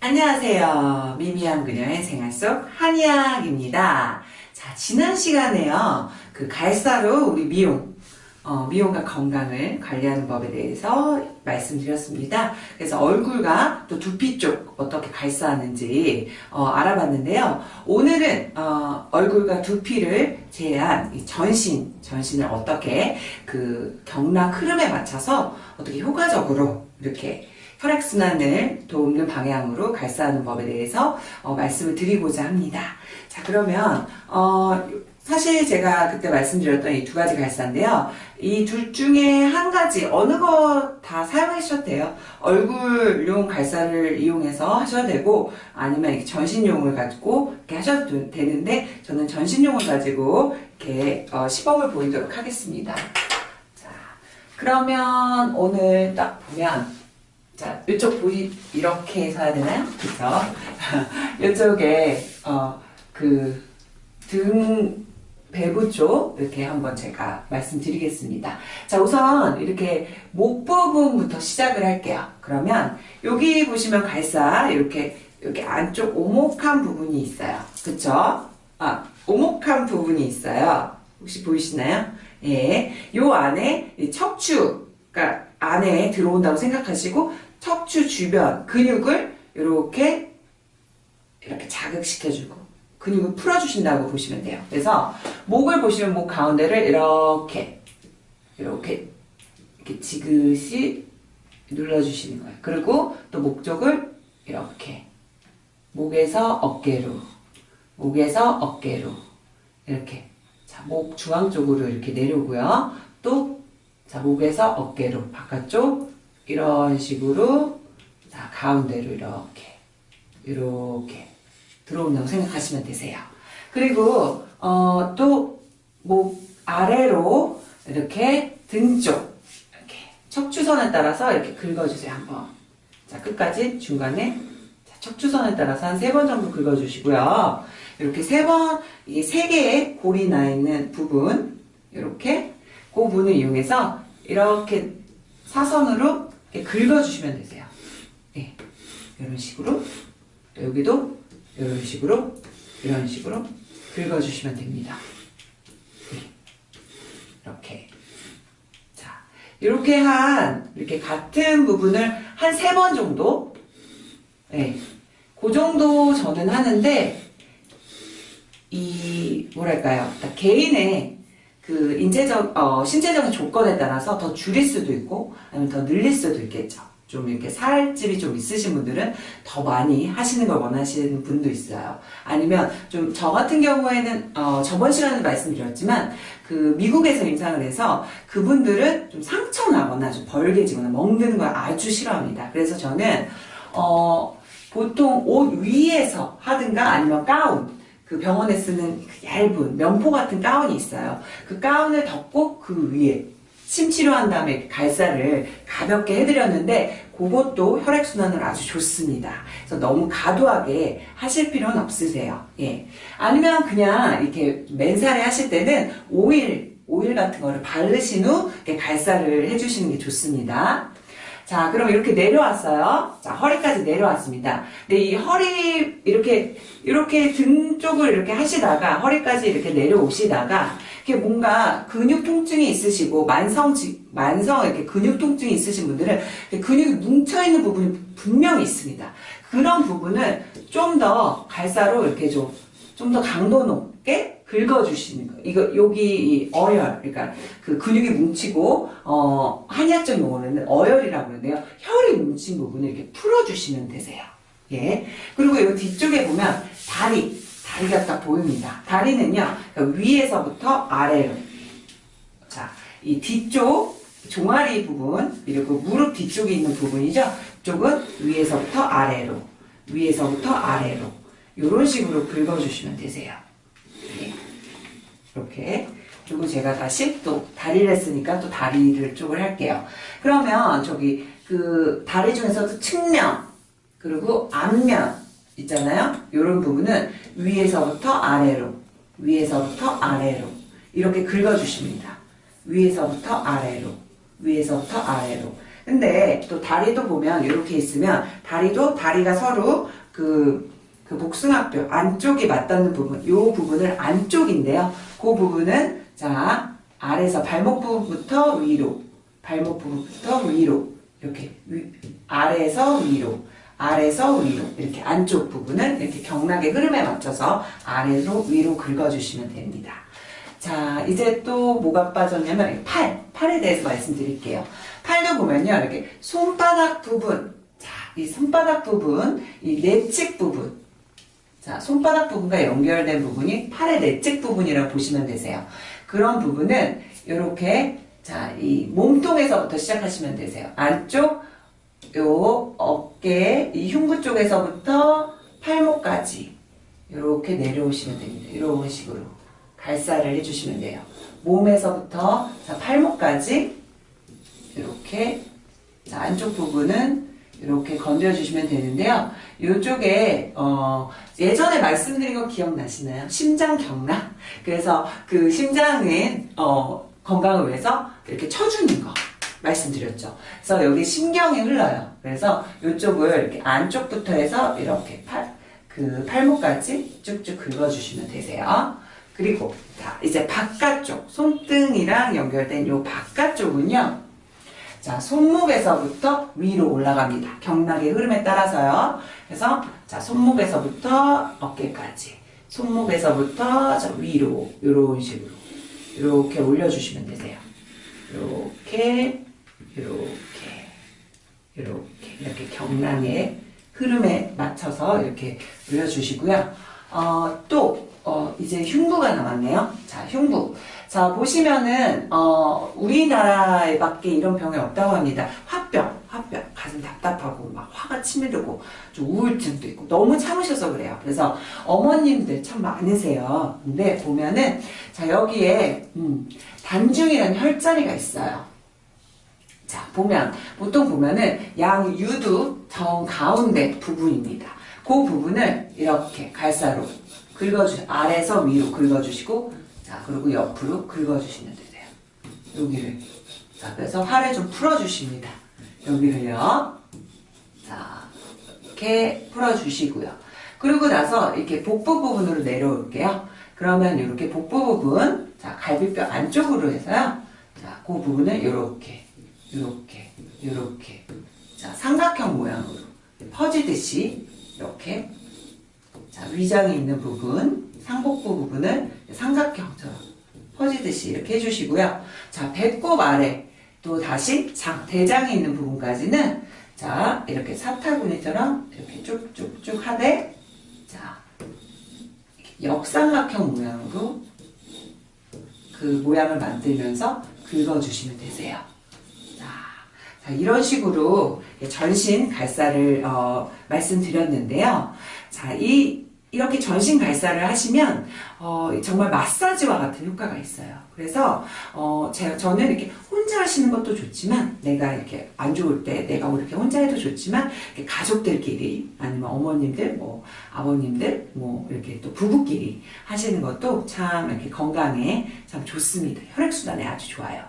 안녕하세요. 미미한 그녀의 생활 속 한의학입니다. 자, 지난 시간에요. 그 갈사로 우리 미용, 어, 미용과 건강을 관리하는 법에 대해서 말씀드렸습니다. 그래서 얼굴과 또 두피 쪽 어떻게 갈사하는지 어, 알아봤는데요. 오늘은 어, 얼굴과 두피를 제한 이 전신, 전신을 어떻게 그 경락 흐름에 맞춰서 어떻게 효과적으로 이렇게 혈액순환을 돕는 방향으로 갈사하는 법에 대해서 어, 말씀을 드리고자 합니다. 자 그러면 어, 사실 제가 그때 말씀드렸던 이 두 가지 갈사인데요. 이 둘 중에 한 가지 어느 거 다 사용하셔도 돼요. 얼굴용 갈사를 이용해서 하셔도 되고 아니면 이렇게 전신용을 가지고 이렇게 하셔도 되는데 저는 전신용을 가지고 이렇게 어, 시범을 보이도록 하겠습니다. 자 그러면 오늘 딱 보면 자, 이쪽 보이 이렇게 해서 해야 되나요? 그죠? 이쪽에 어, 그등 배부 쪽 이렇게 한번 제가 말씀드리겠습니다. 자 우선 이렇게 목 부분부터 시작을 할게요. 그러면 여기 보시면 갈사 이렇게 이렇게 안쪽 오목한 부분이 있어요. 그쵸? 아 오목한 부분이 있어요. 혹시 보이시나요? 예, 요 안에 척추가 안에 들어온다고 생각하시고 척추 주변 근육을 이렇게 이렇게 자극시켜주고 근육을 풀어주신다고 보시면 돼요. 그래서 목을 보시면 목 가운데를 이렇게 이렇게 이렇게 지그시 눌러주시는 거예요. 그리고 또 목 쪽을 이렇게 목에서 어깨로 목에서 어깨로 이렇게 자, 목 중앙 쪽으로 이렇게 내려오고요. 또 자, 목에서 어깨로 바깥쪽 이런 식으로 자, 가운데로 이렇게 이렇게 들어온다고 생각하시면 되세요. 그리고 어, 또목 아래로 이렇게 등 쪽 이렇게 척추선에 따라서 이렇게 긁어주세요 한번. 자 끝까지 중간에 자, 척추선에 따라서 한 세 번 정도 긁어주시고요. 이렇게 세 번, 이게 세 개의 골이 나 있는 부분 이렇게 그 부분을 이용해서 이렇게 사선으로 이렇게 긁어주시면 되세요. 네, 이런 식으로 여기도 이런 식으로 이런 식으로 긁어주시면 됩니다. 네. 이렇게 자 이렇게 한 이렇게 같은 부분을 한 세 번 정도 네. 그 정도 저는 하는데 이 뭐랄까요 개인의 그 인체적 어, 신체적인 조건에 따라서 더 줄일 수도 있고 아니면 더 늘릴 수도 있겠죠. 좀 이렇게 살집이 좀 있으신 분들은 더 많이 하시는 걸 원하시는 분도 있어요. 아니면 좀 저 같은 경우에는 어 저번 시간에 말씀드렸지만 그 미국에서 임상을 해서 그분들은 좀 상처 나거나 좀 벌게지거나 멍드는 걸 아주 싫어합니다. 그래서 저는 어 보통 옷 위에서 하든가 아니면 가운 그 병원에 쓰는 그 얇은 면포 같은 가운이 있어요. 그 가운을 덮고 그 위에 침 치료한 다음에 갈사를 가볍게 해드렸는데 그것도 혈액순환을 아주 좋습니다. 그래서 너무 과도하게 하실 필요는 없으세요. 예. 아니면 그냥 이렇게 맨살에 하실 때는 오일, 오일 같은 거를 바르신 후 갈사를 해주시는 게 좋습니다. 자, 그럼 이렇게 내려왔어요. 자, 허리까지 내려왔습니다. 근데 이 허리, 이렇게, 이렇게 등 쪽을 이렇게 하시다가, 허리까지 이렇게 내려오시다가, 이렇게 뭔가 근육 통증이 있으시고, 만성, 만성 이렇게 근육 통증이 있으신 분들은 근육이 뭉쳐 있는 부분이 분명히 있습니다. 그런 부분을 좀더 갈사로 이렇게 좀, 좀 더 강도 높게 긁어주시는 거예요. 이거, 여기 어혈, 그러니까 그 근육이 뭉치고, 어, 한의학적 용어는 어혈이라고 하는데요. 혈이 뭉친 부분을 이렇게 풀어주시면 되세요. 예. 그리고 이 뒤쪽에 보면 다리, 다리가 딱 보입니다. 다리는요, 그러니까 위에서부터 아래로. 자, 이 뒤쪽, 종아리 부분, 그리고 무릎 뒤쪽에 있는 부분이죠. 이쪽은 위에서부터 아래로, 위에서부터 아래로. 이런 식으로 긁어주시면 되세요. 이렇게 그리고 제가 다시 또 다리를 했으니까 또 다리를 쪽을 할게요. 그러면 저기 그 다리 중에서도 측면 그리고 앞면 있잖아요. 이런 부분은 위에서부터 아래로 위에서부터 아래로 이렇게 긁어주십니다. 위에서부터 아래로 위에서부터 아래로 근데 또 다리도 보면 이렇게 있으면 다리도 다리가 서로 그, 그 복숭아뼈 안쪽이 맞닿는 부분, 이 부분을 안쪽인데요. 그 부분은 자 아래서 발목 부분부터 위로, 발목 부분부터 위로 이렇게 위, 아래에서 위로, 아래에서 위로 이렇게 안쪽 부분을 이렇게 경락의 흐름에 맞춰서 아래로 위로 긁어주시면 됩니다. 자, 이제 또 뭐가 빠졌냐면 팔, 팔에 대해서 말씀드릴게요. 팔도 보면요, 이렇게 손바닥 부분, 자, 이 손바닥 부분, 이 내측 부분, 자, 손바닥 부분과 연결된 부분이 팔의 내측 부분이라고 보시면 되세요. 그런 부분은 이렇게 자, 이 몸통에서부터 시작하시면 되세요. 안쪽 요 어깨, 이 흉부 쪽에서부터 팔목까지 이렇게 내려오시면 됩니다. 이런 식으로 갈살을 해주시면 돼요. 몸에서부터 자, 팔목까지 이렇게 자, 안쪽 부분은 이렇게 건드려주시면 되는데요. 이쪽에 어, 예전에 말씀드린 거 기억나시나요? 심장 경락. 그래서 그 심장은 어, 건강을 위해서 이렇게 쳐주는 거 말씀드렸죠. 그래서 여기 신경이 흘러요. 그래서 이쪽을 이렇게 안쪽부터 해서 이렇게 팔, 그 팔목까지 쭉쭉 긁어주시면 되세요. 그리고 자 이제 바깥쪽 손등이랑 연결된 이 바깥쪽은요. 자, 손목에서부터 위로 올라갑니다. 경락의 흐름에 따라서요. 그래서 자, 손목에서부터 어깨까지, 손목에서부터 자, 위로 이런 식으로 이렇게 올려주시면 되세요. 이렇게, 이렇게, 이렇게 이렇게 경락의 흐름에 맞춰서 이렇게 올려주시고요. 어, 또 어, 이제 흉부가 남았네요. 자, 흉부. 자, 보시면은, 어, 우리나라에 밖에 이런 병이 없다고 합니다. 화병, 화병. 가슴 답답하고, 막 화가 치밀고, 좀 우울증도 있고, 너무 참으셔서 그래요. 그래서 어머님들 참 많으세요. 근데 보면은, 자, 여기에, 음, 단중이라는 혈자리가 있어요. 자, 보면, 보통 보면은 양 유두 정 가운데 부분입니다. 그 부분을 이렇게 갈사로 긁어주, 아래에서 위로 긁어주시고, 자, 그리고 옆으로 긁어주시면 되세요. 여기를. 자, 그래서 팔을 좀 풀어주십니다. 여기를요. 자, 이렇게 풀어주시고요. 그리고 나서 이렇게 복부 부분으로 내려올게요. 그러면 이렇게 복부 부분, 자, 갈비뼈 안쪽으로 해서요. 자, 그 부분을 이렇게, 이렇게, 이렇게. 자, 삼각형 모양으로 퍼지듯이 이렇게 자, 위장이 있는 부분, 상복부 부분을 삼각형처럼 퍼지듯이 이렇게 해주시고요. 자, 배꼽 아래 또 다시 장, 대장이 있는 부분까지는 자, 이렇게 사타구니처럼 이렇게 쭉쭉쭉 하되 자, 역삼각형 모양으로 그 모양을 만들면서 긁어주시면 되세요. 자, 자, 이런 식으로 전신 갈사를 어, 말씀드렸는데요. 자, 이 이렇게 전신 발사를 하시면 어, 정말 마사지와 같은 효과가 있어요. 그래서 어, 제가 저는 이렇게 혼자 하시는 것도 좋지만 내가 이렇게 안 좋을 때 내가 이렇게 혼자 해도 좋지만 가족들끼리 아니면 어머님들 뭐 아버님들 뭐 이렇게 또 부부끼리 하시는 것도 참 이렇게 건강에 참 좋습니다. 혈액 순환에 아주 좋아요.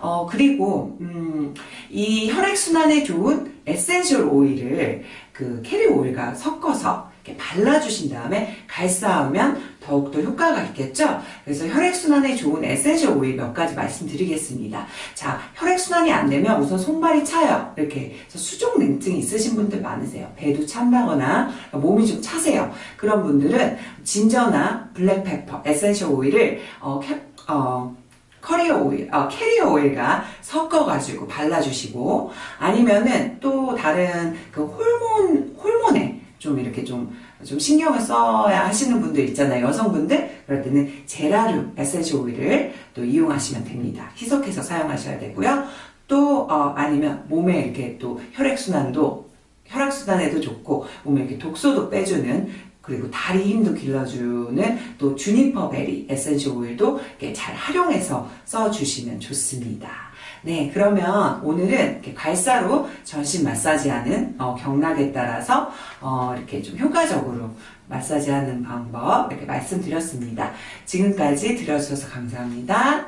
어 그리고 음, 이 혈액 순환에 좋은 essential oil을 그 carrier oil과 섞어서 이렇게 발라주신 다음에 괄사하면 더욱더 효과가 있겠죠? 그래서 혈액순환에 좋은 essential oil 몇 가지 말씀드리겠습니다. 자, 혈액순환이 안 되면 우선 손발이 차요. 이렇게 수족 냉증이 있으신 분들 많으세요. 배도 찬다거나 몸이 좀 차세요. 그런 분들은 ginger나 black pepper essential oil을 어, 캡, 어, carrier oil, 어, carrier oil과 섞어가지고 발라주시고 아니면은 또 다른 그 호르몬 호르몬에 좀 이렇게 좀, 좀 신경을 써야 하시는 분들 있잖아요. 여성분들. 그럴 때는 제라늄 essential oil을 또 이용하시면 됩니다. 희석해서 사용하셔야 되고요. 또, 어, 아니면 몸에 이렇게 또 혈액순환도, 혈액순환에도 좋고, 몸에 이렇게 독소도 빼주는 그리고 다리 힘도 길러주는 또 juniper berry essential oil도 잘 활용해서 써주시면 좋습니다. 네, 그러면 오늘은 괄사로 전신 마사지하는 어, 경락에 따라서 어, 이렇게 좀 효과적으로 마사지하는 방법 이렇게 말씀드렸습니다. 지금까지 들어주셔서 감사합니다.